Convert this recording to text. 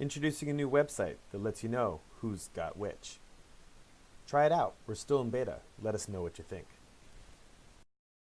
introducing a new website that lets you know who's got which. Try it out. We're still in beta. Let us know what you think.